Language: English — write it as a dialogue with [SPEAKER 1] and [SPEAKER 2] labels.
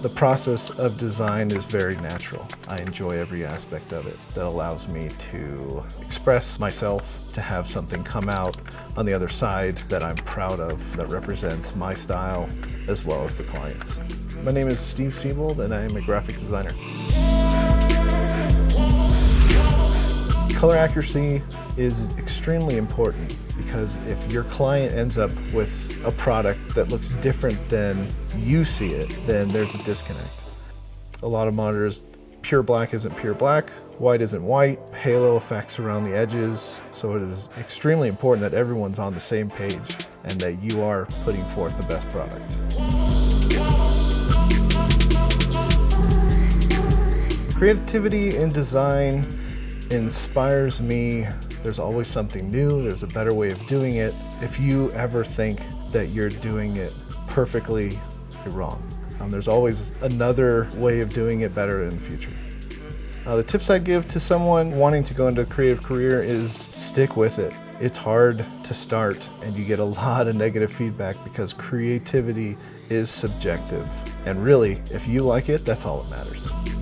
[SPEAKER 1] The process of design is very natural. I enjoy every aspect of it that allows me to express myself, to have something come out on the other side that I'm proud of, that represents my style as well as the client's. My name is Steve Siebold and I am a graphic designer. Color accuracy is extremely important because if your client ends up with a product that looks different than you see it, then there's a disconnect. A lot of monitors, pure black isn't pure black, white isn't white, halo effects around the edges, so it is extremely important that everyone's on the same page and that you are putting forth the best product. Creativity in design inspires me. There's always something new, there's a better way of doing it. If you ever think that you're doing it perfectly, you're wrong. Um, there's always another way of doing it better in the future. Uh, the tips I give to someone wanting to go into a creative career is stick with it. It's hard to start and you get a lot of negative feedback because creativity is subjective. And really, if you like it, that's all that matters.